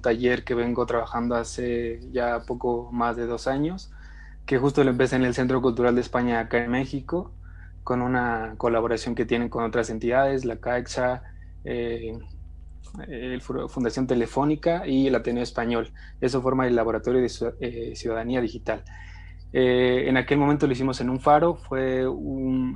taller que vengo trabajando hace ya poco más de dos años, que justo lo empecé en el Centro Cultural de España acá en México, con una colaboración que tienen con otras entidades, la CAEXA, eh, Fundación Telefónica y el Ateneo Español. Eso forma el Laboratorio de eh, Ciudadanía Digital. Eh, en aquel momento lo hicimos en un faro, fue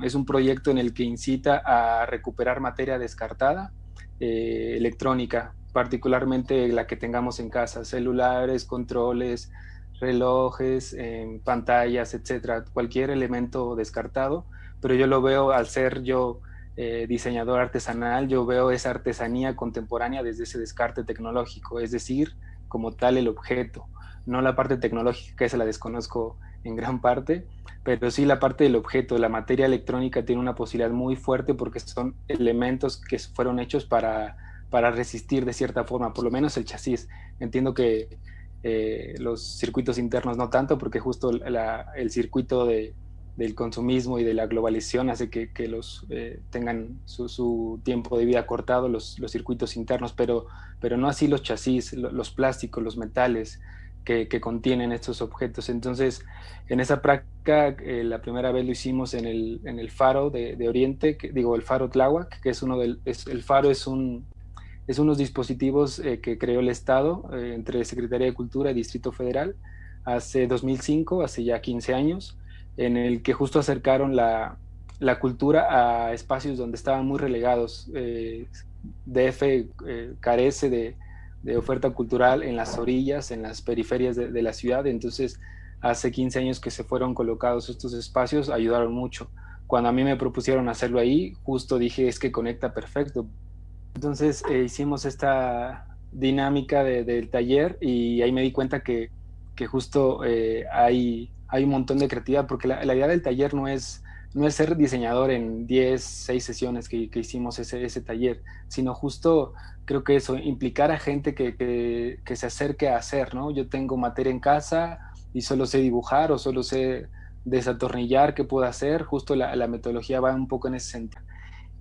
es un proyecto en el que incita a recuperar materia descartada, eh, electrónica, particularmente la que tengamos en casa, celulares, controles, relojes, pantallas, etcétera, cualquier elemento descartado, pero yo lo veo al ser yo eh, diseñador artesanal, yo veo esa artesanía contemporánea desde ese descarte tecnológico, es decir, como tal el objeto, no la parte tecnológica, que se la desconozco en gran parte, pero sí la parte del objeto, la materia electrónica tiene una posibilidad muy fuerte porque son elementos que fueron hechos para, para resistir de cierta forma, por lo menos el chasis. Entiendo que eh, los circuitos internos no tanto, porque justo el circuito de, del consumismo y de la globalización hace que, que los eh, tengan su, su, tiempo de vida cortado los, los, circuitos internos, pero, pero no así los chasis, los plásticos, los metales que, que contienen estos objetos. Entonces, en esa práctica, eh, la primera vez lo hicimos en el, en el faro de, de, Oriente, que, digo, el faro Tláhuac, que es uno del, es, el faro es un, es unos dispositivos eh, que creó el Estado entre Secretaría de Cultura y Distrito Federal hace 2005, hace ya 15 años, en el que justo acercaron la, la cultura a espacios donde estaban muy relegados. Eh, DF eh, carece de, de, oferta cultural en las orillas, en las periferias de, de, la ciudad, entonces hace 15 años que se fueron colocados estos espacios, ayudaron mucho. Cuando a mí me propusieron hacerlo ahí, justo dije, es que conecta perfecto. Entonces eh, hicimos esta dinámica de, del taller y ahí me di cuenta que, que justo eh, hay hay un montón de creatividad, porque la, idea del taller no es, no es ser diseñador en 10, 6 sesiones que, hicimos ese, ese, taller, sino justo creo que eso, implicar a gente que, que, se acerque a hacer, ¿no? Yo tengo materia en casa y solo sé dibujar o solo sé desatornillar qué puedo hacer, justo la, la metodología va un poco en ese sentido.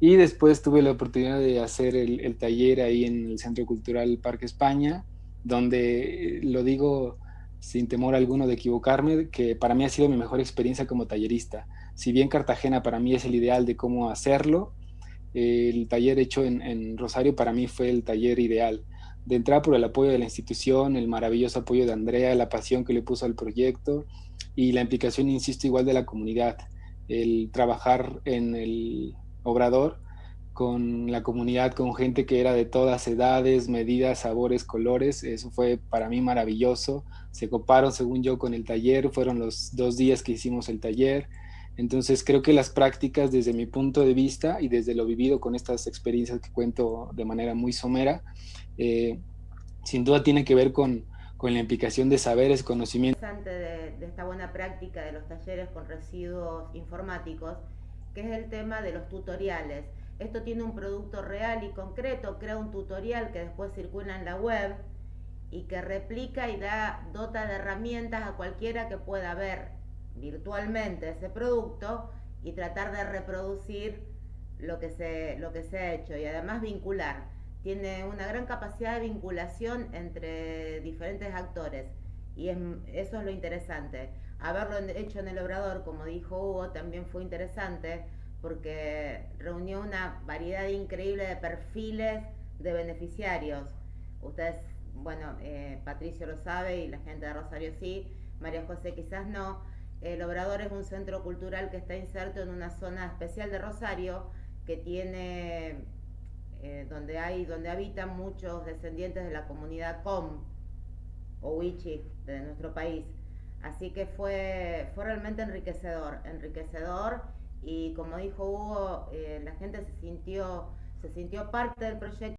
Y después tuve la oportunidad de hacer el, taller ahí en el Centro Cultural Parque España, donde lo digo sin temor alguno de equivocarme, que para mí ha sido mi mejor experiencia como tallerista. Si bien Cartagena para mí es el ideal de cómo hacerlo, el taller hecho en, Rosario para mí fue el taller ideal. De entrada por el apoyo de la institución, el maravilloso apoyo de Andrea, la pasión que le puso al proyecto y la implicación, insisto, igual de la comunidad. El trabajar en el obrador con la comunidad, con gente que era de todas edades, medidas, sabores, colores. Eso fue para mí maravilloso. Se coparon, según yo, con el taller. Fueron los dos días que hicimos el taller. Entonces creo que las prácticas desde mi punto de vista y desde lo vivido con estas experiencias que cuento de manera muy somera, eh, sin duda tiene que ver con, con la implicación de saberes, conocimientos. De, de esta buena práctica de los talleres con residuos informáticos, que es el tema de los tutoriales esto tiene un producto real y concreto, crea un tutorial que después circula en la web y que replica y da dota de herramientas a cualquiera que pueda ver virtualmente ese producto y tratar de reproducir lo que se, lo que se ha hecho y además vincular. Tiene una gran capacidad de vinculación entre diferentes actores y eso es lo interesante. Haberlo hecho en el obrador, como dijo Hugo, también fue interesante porque reunió una variedad increíble de perfiles de beneficiarios. Ustedes, bueno, eh, Patricio lo sabe y la gente de Rosario sí, María José quizás no. El Obrador es un centro cultural que está inserto en una zona especial de Rosario que tiene, eh, donde hay, donde habitan muchos descendientes de la comunidad Com o Wichi de nuestro país. Así que fue, fue realmente enriquecedor, enriquecedor y como dijo Hugo, eh, la gente se sintió, se sintió parte del proyecto.